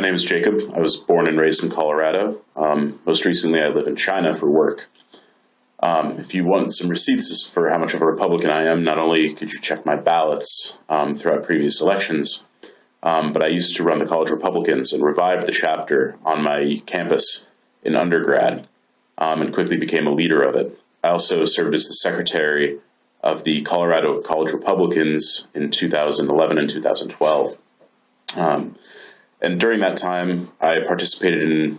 My name is Jacob. I was born and raised in Colorado. Um, most recently, I live in China for work. Um, if you want some receipts for how much of a Republican I am, not only could you check my ballots um, throughout previous elections, um, but I used to run the College Republicans and revived the chapter on my campus in undergrad um, and quickly became a leader of it. I also served as the secretary of the Colorado College Republicans in 2011 and 2012. Um, and during that time, I participated in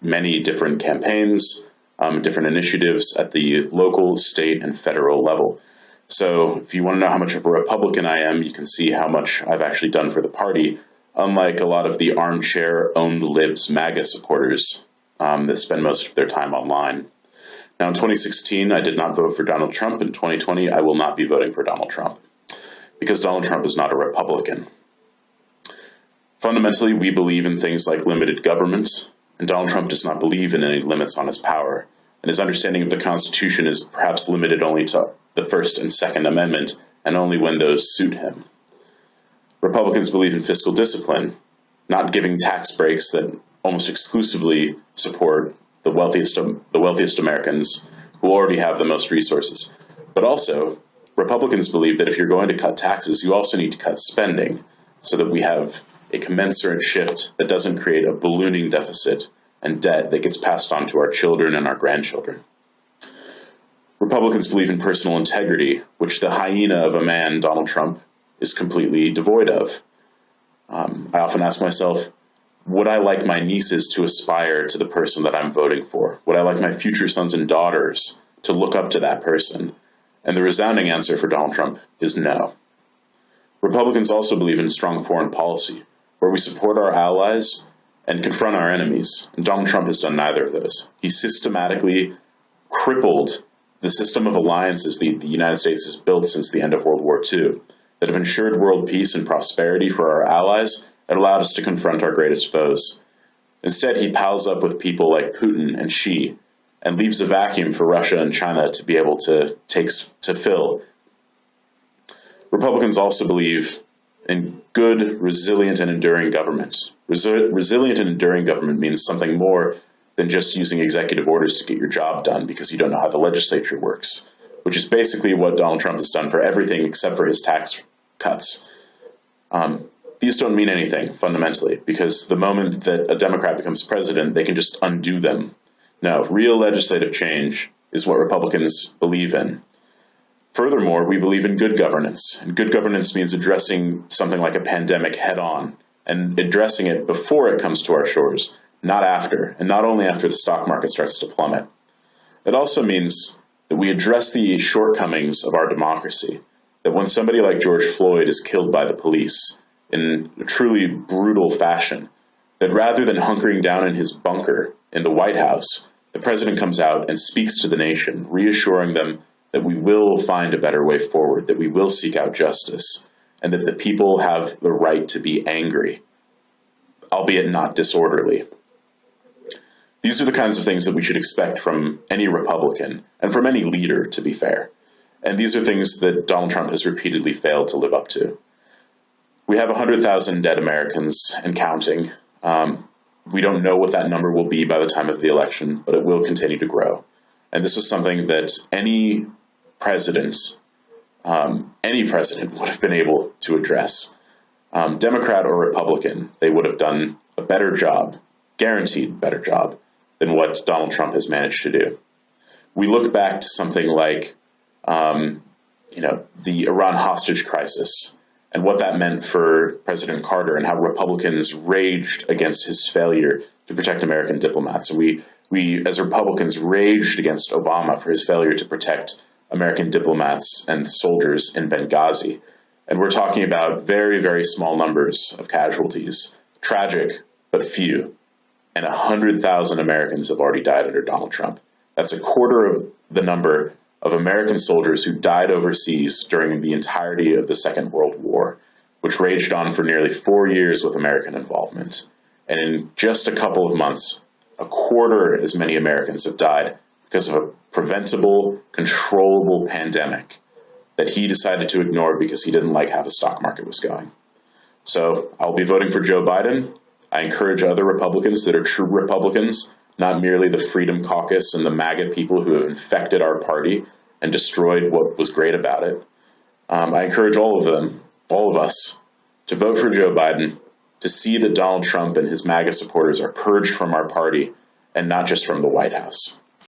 many different campaigns, um, different initiatives at the local, state, and federal level. So if you want to know how much of a Republican I am, you can see how much I've actually done for the party, unlike a lot of the armchair own the libs MAGA supporters um, that spend most of their time online. Now in 2016, I did not vote for Donald Trump. In 2020, I will not be voting for Donald Trump because Donald Trump is not a Republican. Fundamentally, we believe in things like limited government, and Donald Trump does not believe in any limits on his power. And his understanding of the Constitution is perhaps limited only to the First and Second Amendment, and only when those suit him. Republicans believe in fiscal discipline, not giving tax breaks that almost exclusively support the wealthiest, the wealthiest Americans who already have the most resources. But also, Republicans believe that if you're going to cut taxes, you also need to cut spending so that we have a commensurate shift that doesn't create a ballooning deficit and debt that gets passed on to our children and our grandchildren. Republicans believe in personal integrity, which the hyena of a man, Donald Trump, is completely devoid of. Um, I often ask myself, would I like my nieces to aspire to the person that I'm voting for? Would I like my future sons and daughters to look up to that person? And the resounding answer for Donald Trump is no. Republicans also believe in strong foreign policy, where we support our allies and confront our enemies. And Donald Trump has done neither of those. He systematically crippled the system of alliances the, the United States has built since the end of World War II that have ensured world peace and prosperity for our allies and allowed us to confront our greatest foes. Instead, he pals up with people like Putin and Xi and leaves a vacuum for Russia and China to be able to take to fill. Republicans also believe in good, resilient, and enduring government. Resi resilient and enduring government means something more than just using executive orders to get your job done because you don't know how the legislature works, which is basically what Donald Trump has done for everything except for his tax cuts. Um, these don't mean anything fundamentally because the moment that a Democrat becomes president, they can just undo them. No, real legislative change is what Republicans believe in. Furthermore, we believe in good governance, and good governance means addressing something like a pandemic head on and addressing it before it comes to our shores, not after, and not only after the stock market starts to plummet. It also means that we address the shortcomings of our democracy, that when somebody like George Floyd is killed by the police in a truly brutal fashion, that rather than hunkering down in his bunker in the White House, the president comes out and speaks to the nation, reassuring them that we will find a better way forward, that we will seek out justice, and that the people have the right to be angry, albeit not disorderly. These are the kinds of things that we should expect from any Republican and from any leader, to be fair. And these are things that Donald Trump has repeatedly failed to live up to. We have 100,000 dead Americans and counting. Um, we don't know what that number will be by the time of the election, but it will continue to grow. And this is something that any president, um, any president would have been able to address. Um, Democrat or Republican, they would have done a better job, guaranteed better job, than what Donald Trump has managed to do. We look back to something like, um, you know, the Iran hostage crisis and what that meant for President Carter and how Republicans raged against his failure to protect American diplomats. And we, we, as Republicans, raged against Obama for his failure to protect American diplomats and soldiers in Benghazi. And we're talking about very, very small numbers of casualties. Tragic, but few. And 100,000 Americans have already died under Donald Trump. That's a quarter of the number of American soldiers who died overseas during the entirety of the Second World War, which raged on for nearly four years with American involvement. And in just a couple of months, a quarter as many Americans have died because of a preventable, controllable pandemic that he decided to ignore because he didn't like how the stock market was going. So I'll be voting for Joe Biden, I encourage other Republicans that are true Republicans, not merely the Freedom Caucus and the MAGA people who have infected our party and destroyed what was great about it. Um, I encourage all of them, all of us, to vote for Joe Biden, to see that Donald Trump and his MAGA supporters are purged from our party and not just from the White House.